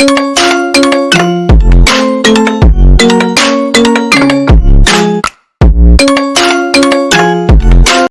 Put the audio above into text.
you.